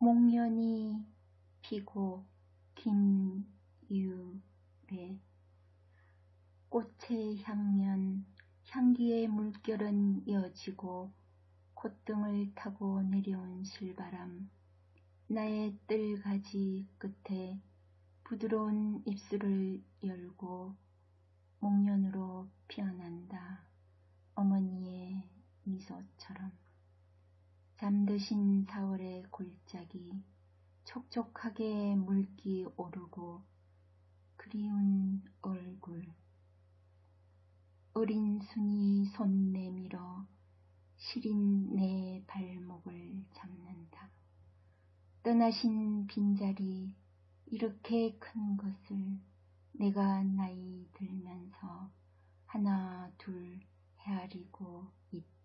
목련이 피고 긴 유배 꽃의 향연 향기의 물결은 이어지고 콧등을 타고 내려온 실바람 나의 뜰가지 끝에 부드러운 입술을 열고 목련으로 피어난다. 어머니의 미소처럼 잠드신 사월의 골짜기 촉촉하게 물기 오르고 그리운 얼굴 어린 순이 손 내밀어 시린 내 발목을 잡는다. 떠나신 빈자리 이렇게 큰 것을 내가 나이 들면서 하나 둘 헤아리고 있다.